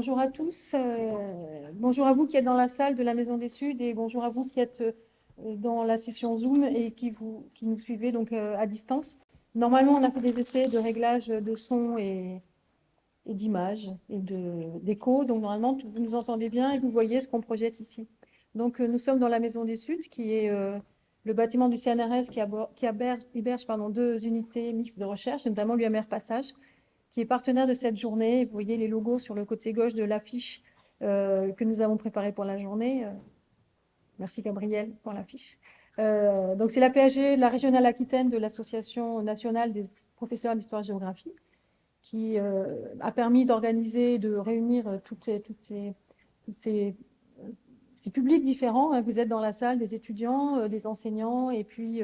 bonjour à tous. Euh, bonjour à vous qui êtes dans la salle de la Maison des Suds et bonjour à vous qui êtes euh, dans la session Zoom et qui, vous, qui nous suivez donc euh, à distance. Normalement, on a fait des essais de réglage de son et, et d'image et d'écho. Donc, normalement, vous nous entendez bien et vous voyez ce qu'on projette ici. Donc, nous sommes dans la Maison des Suds, qui est le bâtiment du CNRS qui, héberge pardon, deux unités mixtes de recherche, notamment l'UMR Passage, qui est partenaire de cette journée. Vous voyez les logos sur le côté gauche de l'affiche euh, que nous avons préparée pour la journée. Euh, merci Gabriel pour l'affiche. Euh, donc c'est la PAG, la régionale Aquitaine de l'Association nationale des professeurs d'histoire-géographie, qui a permis d'organiser, de réunir toutes, ces, ces, publics différents. Vous êtes dans la salle des étudiants, des enseignants et puis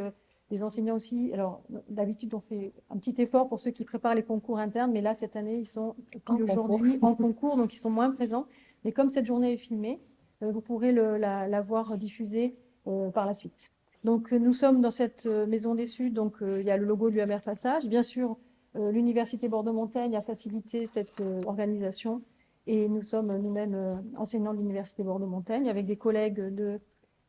des enseignants aussi. Alors, d'habitude, on fait un petit effort pour ceux qui préparent les concours internes, mais là, cette année, ils sont aujourd'hui en concours, donc ils sont moins présents. Mais comme cette journée est filmée, euh, vous pourrez la, voir diffusée euh, par la suite. Donc, nous sommes dans cette euh, maison des Suds, donc il y a le logo de l'UMR Passage. Bien sûr, l'Université Bordeaux-Montaigne a facilité cette organisation et nous sommes nous-mêmes enseignants de l'Université Bordeaux-Montaigne avec des collègues de euh,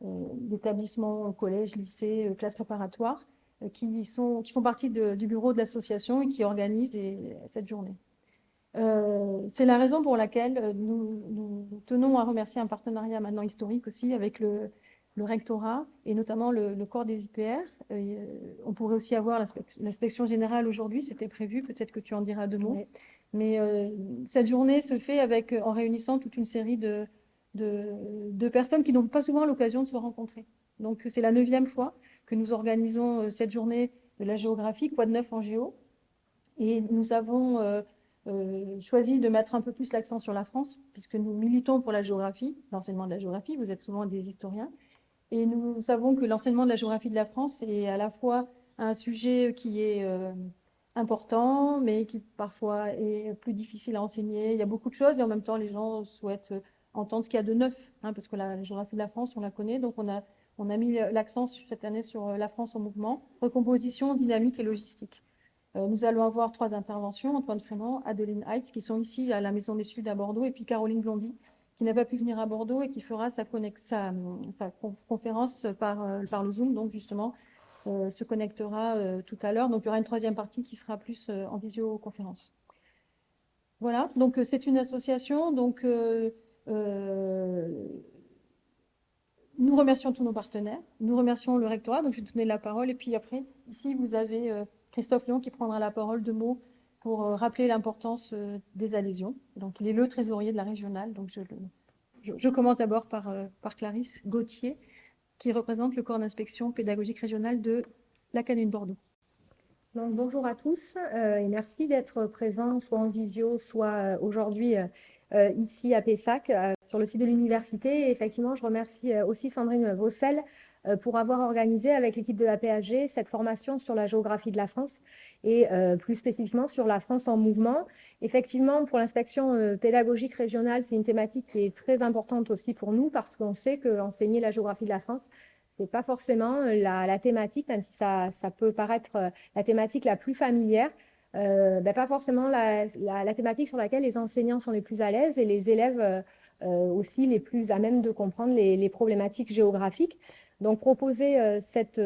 d'établissements, collèges, lycées, euh, classes préparatoires, euh, qui, sont, qui font partie du bureau de l'association et qui organisent cette journée. c'est la raison pour laquelle nous, tenons à remercier un partenariat maintenant historique aussi avec le, rectorat et notamment le, corps des IPR. on pourrait aussi avoir l'inspection générale aujourd'hui, c'était prévu, peut-être que tu en diras deux mots. Mais cette journée se fait avec, en réunissant toute une série de, de, personnes qui n'ont pas souvent l'occasion de se rencontrer. Donc, c'est la neuvième fois que nous organisons euh, cette journée de la géographie, quoi de neuf en géo. Et nous avons euh, euh, choisi de mettre un peu plus l'accent sur la France, puisque nous militons pour la géographie, l'enseignement de la géographie, vous êtes souvent des historiens. Et nous savons que l'enseignement de la géographie de la France est à la fois un sujet qui est important, mais qui parfois est plus difficile à enseigner. Il y a beaucoup de choses et en même temps, les gens souhaitent entendre ce qu'il y a de neuf, hein, parce que la, géographie de la France, on la connaît, donc on a, on a mis l'accent cette année sur euh, la France en mouvement, recomposition, dynamique et logistique. Euh, nous allons avoir trois interventions, Antoine Frémont, Adeline Heitz, qui sont ici à la Maison des Suds à Bordeaux, et puis Caroline Blondy, qui n'a pas pu venir à Bordeaux et qui fera sa, conférence par, euh, par le Zoom, donc justement, se connectera tout à l'heure. Donc, il y aura une troisième partie qui sera plus en visioconférence. Voilà, donc c'est une association, donc euh, nous remercions tous nos partenaires, nous remercions le rectorat, donc je vais donner la parole, et puis après, ici, vous avez euh, Christophe Lyon qui prendra la parole de mots pour euh, rappeler l'importance des adhésions. Donc, il est le trésorier de la régionale, donc je, commence d'abord par, par Clarisse Gauthier, qui représente le corps d'inspection pédagogique régionale de l'Académie de Bordeaux. Donc, bonjour à tous et merci d'être présents soit en visio, soit aujourd'hui euh, ici à Pessac, euh, sur le site de l'université. Effectivement, je remercie euh, aussi Sandrine Vaucel pour avoir organisé avec l'équipe de la PAG cette formation sur la géographie de la France et plus spécifiquement sur la France en mouvement. Effectivement, pour l'inspection pédagogique régionale, c'est une thématique qui est très importante aussi pour nous parce qu'on sait qu'enseigner la géographie de la France, ce n'est pas forcément la, thématique, même si ça peut paraître la thématique la plus familière. Euh, ben, pas forcément la, thématique sur laquelle les enseignants sont les plus à l'aise et les élèves euh, euh, aussi les plus à même de comprendre les, problématiques géographiques. Donc, proposer cette,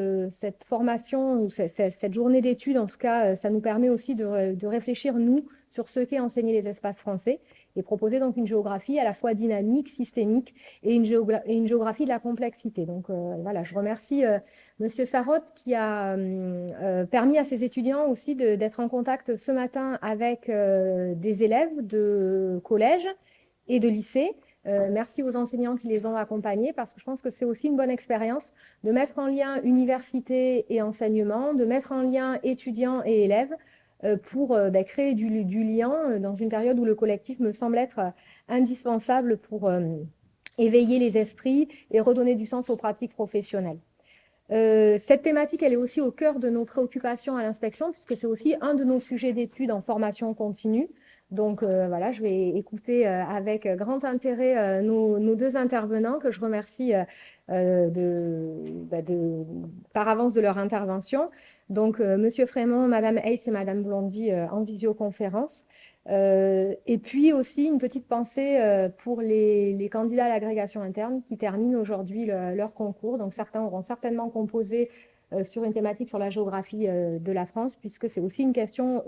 formation, ou cette, journée d'études, en tout cas, ça nous permet aussi de, de réfléchir, nous, sur ce qu'est enseigner les espaces français et proposer donc une géographie à la fois dynamique, systémique et une, une géographie de la complexité. Donc euh, voilà, je remercie euh, Monsieur Sarotte qui a euh, permis à ses étudiants aussi d'être en contact ce matin avec des élèves de collège et de lycée. merci aux enseignants qui les ont accompagnés parce que je pense que c'est aussi une bonne expérience de mettre en lien université et enseignement, de mettre en lien étudiants et élèves euh, pour euh, bah, créer du, lien euh, dans une période où le collectif me semble être indispensable pour éveiller les esprits et redonner du sens aux pratiques professionnelles. cette thématique, elle est aussi au cœur de nos préoccupations à l'inspection, puisque c'est aussi un de nos sujets d'études en formation continue. Donc voilà, je vais écouter avec grand intérêt nos, deux intervenants, que je remercie bah, par avance de leur intervention. Donc. Euh, Monsieur Frémont, Madame Heitz et Madame Blondy euh, en visioconférence. Euh, et puis aussi une petite pensée euh, pour les, candidats à l'agrégation interne qui terminent aujourd'hui leur concours. Donc certains auront certainement composé euh, sur une thématique sur la géographie de la France, puisque c'est aussi une question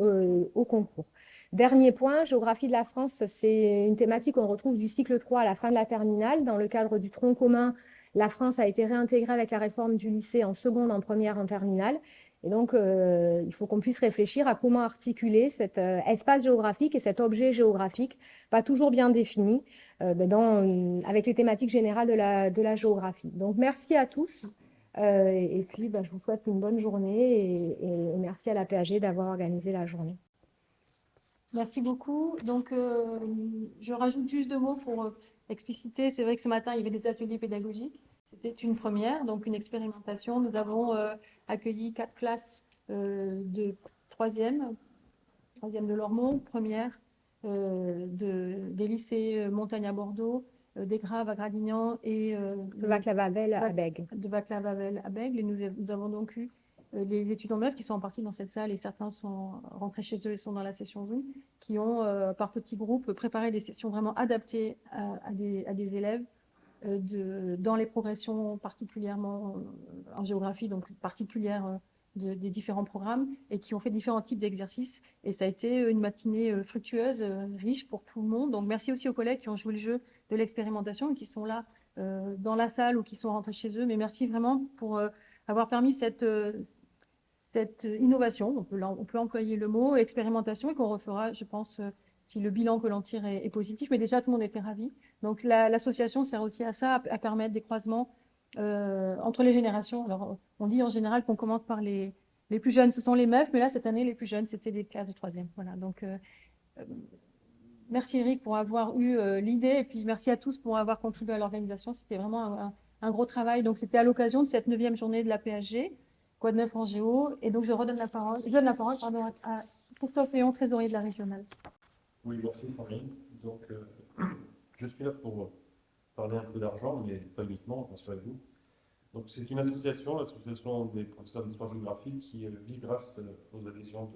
au concours. Dernier point, géographie de la France, c'est une thématique qu'on retrouve du cycle 3 à la fin de la terminale. Dans le cadre du tronc commun, la France a été réintégrée avec la réforme du lycée en seconde, en première, en terminale. Et donc, euh, il faut qu'on puisse réfléchir à comment articuler cet euh, espace géographique et cet objet géographique, pas toujours bien défini, euh, dans, avec les thématiques générales de la, géographie. Donc, merci à tous. et puis, bah, je vous souhaite une bonne journée et, et merci à la PAG d'avoir organisé la journée. Merci beaucoup. Donc, je rajoute juste deux mots pour expliciter. C'est vrai que ce matin, il y avait des ateliers pédagogiques. C'était une première, donc une expérimentation. Nous avons accueilli quatre classes euh, de troisième, troisième de Lormont, première euh, de, des lycées Montagne à Bordeaux, euh, des Graves à Gradignan et de Vaclav-Havel à Bègue. De Vaclav-Havel à Bègue. Et nous, nous, avons donc eu les étudiants neufs qui sont en partie dans cette salle et certains sont rentrés chez eux et sont dans la session Zoom, qui ont par petits groupes préparé des sessions vraiment adaptées à, des, à des élèves euh, de, dans les progressions particulièrement euh, en géographie, donc particulières euh, des différents programmes et qui ont fait différents types d'exercices. Et ça a été une matinée fructueuse, riche pour tout le monde. Donc merci aussi aux collègues qui ont joué le jeu de l'expérimentation et qui sont là dans la salle ou qui sont rentrés chez eux. Mais merci vraiment pour avoir permis cette, cette innovation, on peut, employer le mot, expérimentation, et qu'on refera, je pense, si le bilan que l'on tire est, positif. Mais déjà, tout le monde était ravi. Donc, l'association sert aussi à ça, à, permettre des croisements euh, entre les générations. Alors, on dit en général qu'on commence par les, les plus jeunes, ce sont les meufs, mais là, cette année, les plus jeunes, c'était des classes de troisième. Voilà, donc, euh, euh, merci Eric pour avoir eu l'idée, et puis merci à tous pour avoir contribué à l'organisation. C'était vraiment un, gros travail. Donc, c'était à l'occasion de cette neuvième journée de la PHG, quoi de neuf en géo? Et donc, je redonne la parole, je donne la parole à Christophe Léon, trésorier de la régionale. Oui, merci Sandrine. Donc, euh, je suis là pour parler un peu d'argent, mais pas uniquement, rassurez-vous. Donc, c'est une association, l'association des professeurs d'histoire géographique, qui euh, vit grâce euh, aux adhésions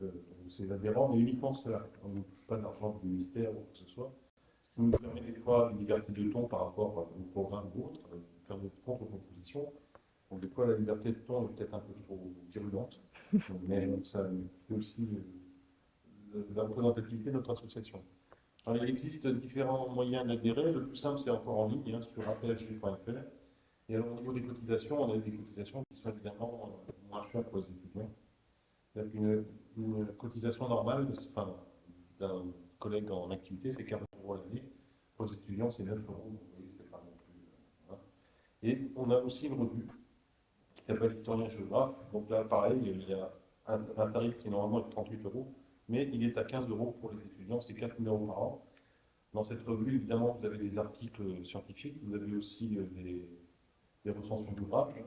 de, ses adhérents, mais uniquement cela. On ne touche pas d'argent du ministère ou quoi que ce soit. Ce qui nous permet des fois une liberté de ton par rapport au programme ou autre, faire des contre-propositions. Donc, des fois, la liberté de ton est peut-être un peu trop virulente, mais ça c'est aussi de la représentativité de notre association. il existe différents moyens d'adhérer. Le plus simple, c'est encore en ligne, hein, sur aphg.fr. Et alors, au niveau des cotisations, on a des cotisations qui sont évidemment euh, moins chères pour les étudiants. Une, une cotisation normale d'un collègue en activité, c'est 40 euros l'année. Pour les étudiants, c'est 9 euros. Vous voyez, c'est pas non plus. Hein. Et on a aussi une revue qui s'appelle Historien géographe. Donc là, pareil, il y a un, tarif qui est normalement de 38 euros mais il est à 15 euros pour les étudiants, c'est 4 000 euros par an. Dans cette revue, évidemment, vous avez des articles scientifiques, vous avez aussi euh, des, des recensions d'ouvrages,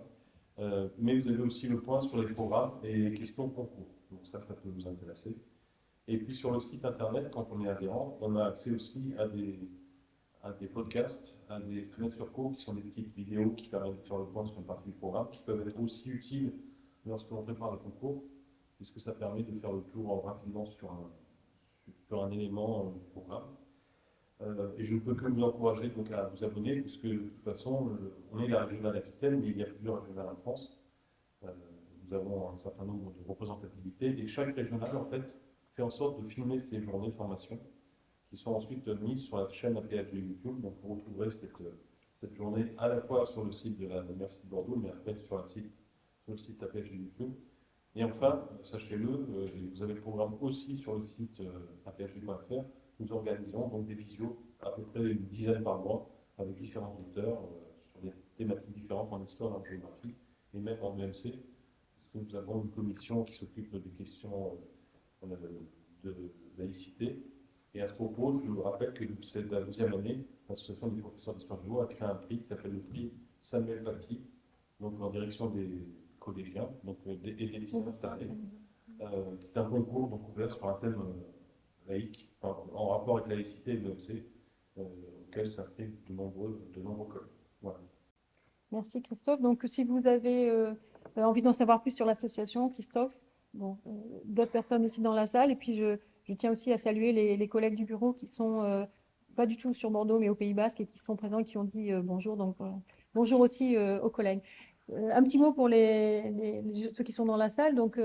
euh, mais vous avez aussi le point sur les programmes et les questions concours. Donc ça, ça peut vous intéresser. Et puis sur le site internet, quand on est adhérent, on a accès aussi à des, à des podcasts, à des fenêtres sur cours qui sont des petites vidéos qui permettent de faire le point sur une partie du programme, qui peuvent être aussi utiles lorsque l'on prépare le concours puisque ça permet de faire le tour rapidement sur un, élément du programme. Euh, et je ne peux que vous encourager donc à vous abonner, puisque de toute façon, on est la régionale Aquitaine, mais il y a plusieurs régionales en France. Euh, nous avons un certain nombre de représentativités, et chaque régionale, en fait, fait en sorte de filmer ces journées de formation, qui sont ensuite mises sur la chaîne APHG YouTube. Donc vous retrouverez cette, cette journée à la fois sur le site de l'Université de Bordeaux, mais après sur, sur le site APHG YouTube. Et enfin, sachez-le, euh, vous avez le programme aussi sur le site euh, aphg.fr. Nous organisons donc des visios, à peu près une dizaine par mois, avec différents auteurs euh, sur des thématiques différentes en histoire, en géographie et même en EMC, parce que nous avons une commission qui s'occupe des questions de laïcité. Et à ce propos, je vous rappelle que c'est la deuxième année, l'association des professeurs d'histoire géo a créé un prix qui s'appelle le prix Samuel Paty, donc en direction des collégiens donc, euh, et des lycéens cette année, euh, qui est un concours donc, ouvert sur un thème euh, laïque, en rapport avec la laïcité et l'OMC, auquel s'inscrivent de nombreux, de nombreux collègues. Voilà. Merci Christophe. Donc si vous avez envie d'en savoir plus sur l'association, Christophe, bon, d'autres personnes aussi dans la salle, et puis je, je tiens aussi à saluer les, collègues du bureau qui sont euh, pas du tout sur Bordeaux, mais au Pays Basque et qui sont présents et qui ont dit euh, bonjour. Donc, euh, bonjour aussi aux collègues. Un petit mot pour les, ceux qui sont dans la salle. Donc,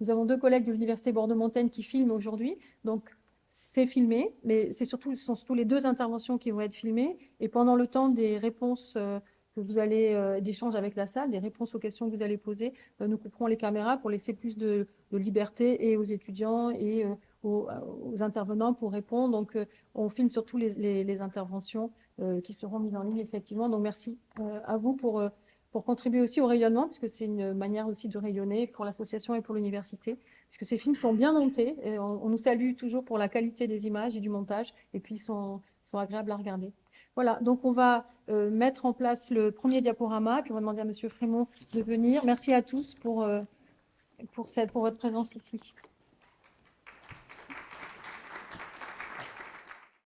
nous avons deux collègues de l'Université Bordeaux-Montaigne qui filment aujourd'hui. Donc, c'est filmé, mais surtout, ce sont surtout les deux interventions qui vont être filmées. Et pendant le temps des réponses que vous allez, euh, d'échanges avec la salle, des réponses aux questions que vous allez poser, nous couperons les caméras pour laisser plus de, de liberté et aux étudiants et euh, aux, aux intervenants pour répondre. Donc, euh, on filme surtout les, interventions euh, qui seront mises en ligne, effectivement. Donc, merci euh, à vous pour, euh, pour contribuer aussi au rayonnement, puisque c'est une manière aussi de rayonner pour l'association et pour l'université, puisque ces films sont bien montés. On, nous salue toujours pour la qualité des images et du montage, et puis ils sont, sont agréables à regarder. Voilà, donc on va euh, mettre en place le premier diaporama, puis on va demander à Monsieur Frémont de venir. Merci à tous pour, euh, pour, cette, pour votre présence ici.